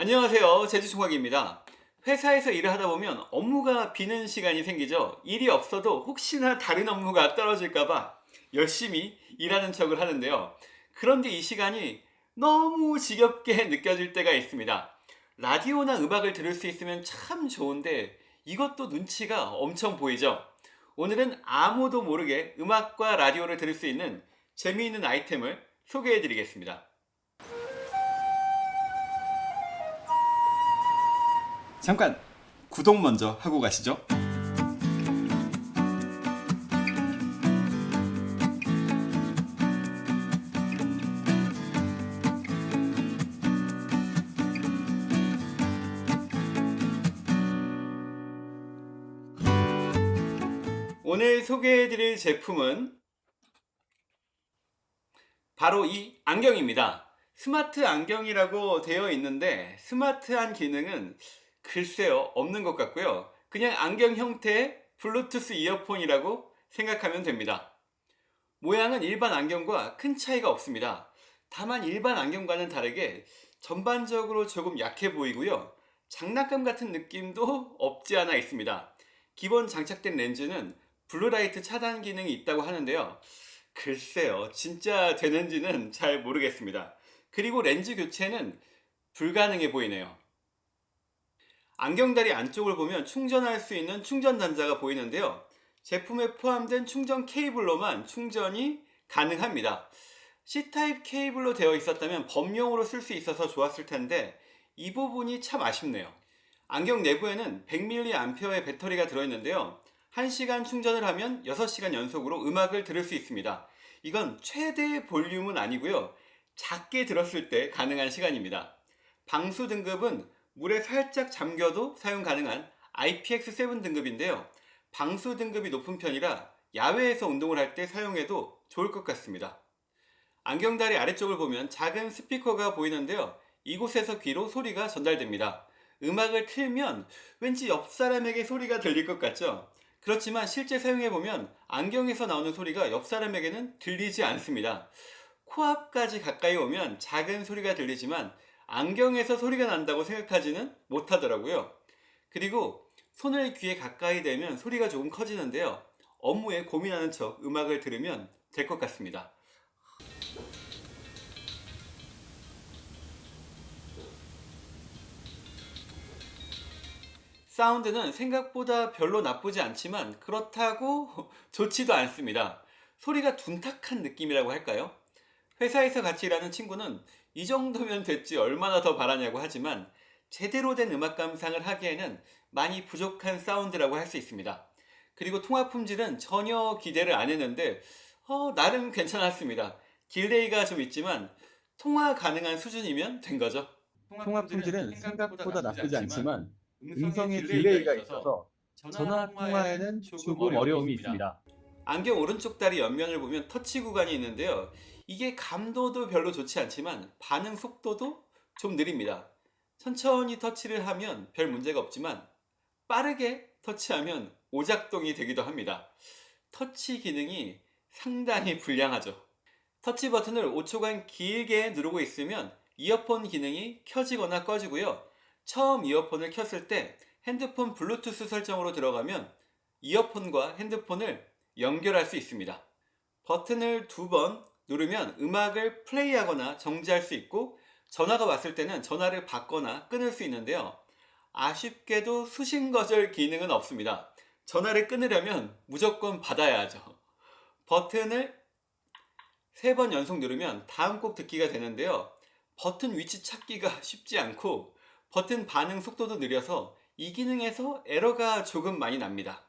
안녕하세요. 제주총각입니다. 회사에서 일을 하다 보면 업무가 비는 시간이 생기죠. 일이 없어도 혹시나 다른 업무가 떨어질까봐 열심히 일하는 척을 하는데요. 그런데 이 시간이 너무 지겹게 느껴질 때가 있습니다. 라디오나 음악을 들을 수 있으면 참 좋은데 이것도 눈치가 엄청 보이죠. 오늘은 아무도 모르게 음악과 라디오를 들을 수 있는 재미있는 아이템을 소개해 드리겠습니다 잠깐 구독 먼저 하고 가시죠. 오늘 소개해드릴 제품은 바로 이 안경입니다. 스마트 안경이라고 되어 있는데 스마트한 기능은 글쎄요 없는 것 같고요. 그냥 안경 형태의 블루투스 이어폰이라고 생각하면 됩니다. 모양은 일반 안경과 큰 차이가 없습니다. 다만 일반 안경과는 다르게 전반적으로 조금 약해 보이고요. 장난감 같은 느낌도 없지 않아 있습니다. 기본 장착된 렌즈는 블루라이트 차단 기능이 있다고 하는데요. 글쎄요 진짜 되는지는 잘 모르겠습니다. 그리고 렌즈 교체는 불가능해 보이네요 안경다리 안쪽을 보면 충전할 수 있는 충전 단자가 보이는데요. 제품에 포함된 충전 케이블로만 충전이 가능합니다. C타입 케이블로 되어 있었다면 범용으로 쓸 수 있어서 좋았을 텐데 이 부분이 참 아쉽네요. 안경 내부에는 100mAh의 배터리가 들어있는데요. 1시간 충전을 하면 6시간 연속으로 음악을 들을 수 있습니다. 이건 최대 볼륨은 아니고요. 작게 들었을 때 가능한 시간입니다. 방수 등급은 물에 살짝 잠겨도 사용 가능한 IPX7 등급인데요. 방수 등급이 높은 편이라 야외에서 운동을 할 때 사용해도 좋을 것 같습니다. 안경다리 아래쪽을 보면 작은 스피커가 보이는데요. 이곳에서 귀로 소리가 전달됩니다. 음악을 틀면 왠지 옆 사람에게 소리가 들릴 것 같죠? 그렇지만 실제 사용해보면 안경에서 나오는 소리가 옆 사람에게는 들리지 않습니다. 코앞까지 가까이 오면 작은 소리가 들리지만 안경에서 소리가 난다고 생각하지는 못하더라고요. 그리고 손을 귀에 가까이 대면 소리가 조금 커지는데요. 업무에 고민하는 척 음악을 들으면 될 것 같습니다. 사운드는 생각보다 별로 나쁘지 않지만 그렇다고 좋지도 않습니다. 소리가 둔탁한 느낌이라고 할까요? 회사에서 같이 일하는 친구는 이 정도면 됐지 얼마나 더 바라냐고 하지만 제대로 된 음악 감상을 하기에는 많이 부족한 사운드라고 할 수 있습니다. 그리고 통화 품질은 전혀 기대를 안 했는데 어, 나름 괜찮았습니다. delay가 좀 있지만 통화 가능한 수준이면 된 거죠. 통화 품질은 생각보다 나쁘지 않지만 음성에 delay가 있어서 전화 통화에는 조금 어려움이 있습니다. 안경 오른쪽 다리 옆면을 보면 터치 구간이 있는데요. 이게 감도도 별로 좋지 않지만 반응 속도도 좀 느립니다. 천천히 터치를 하면 별 문제가 없지만 빠르게 터치하면 오작동이 되기도 합니다. 터치 기능이 상당히 불량하죠. 터치 버튼을 5초간 길게 누르고 있으면 이어폰 기능이 켜지거나 꺼지고요. 처음 이어폰을 켰을 때 핸드폰 블루투스 설정으로 들어가면 이어폰과 핸드폰을 연결할 수 있습니다. 버튼을 두 번 누르면 음악을 플레이하거나 정지할 수 있고 전화가 왔을 때는 전화를 받거나 끊을 수 있는데요. 아쉽게도 수신 거절 기능은 없습니다. 전화를 끊으려면 무조건 받아야 하죠. 버튼을 세 번 연속 누르면 다음 곡 듣기가 되는데요. 버튼 위치 찾기가 쉽지 않고 버튼 반응 속도도 느려서 이 기능에서 에러가 조금 많이 납니다.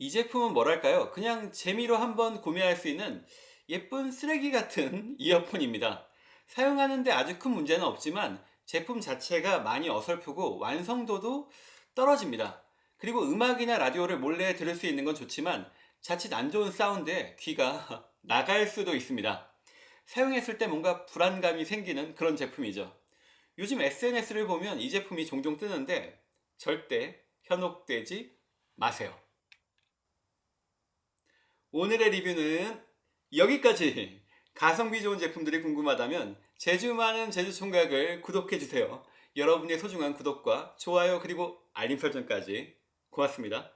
이 제품은 뭐랄까요 그냥 재미로 한번 구매할 수 있는 예쁜 쓰레기 같은 이어폰입니다 사용하는데 아주 큰 문제는 없지만 제품 자체가 많이 어설프고 완성도도 떨어집니다 그리고 음악이나 라디오를 몰래 들을 수 있는 건 좋지만 자칫 안 좋은 사운드에 귀가 나갈 수도 있습니다. 사용했을 때 뭔가 불안감이 생기는 그런 제품이죠. 요즘 SNS를 보면 이 제품이 종종 뜨는데 절대 현혹되지 마세요. 오늘의 리뷰는 여기까지. 가성비 좋은 제품들이 궁금하다면 제주 많은 제주 총각을 구독해 주세요. 여러분의 소중한 구독과 좋아요 그리고 알림 설정까지 고맙습니다.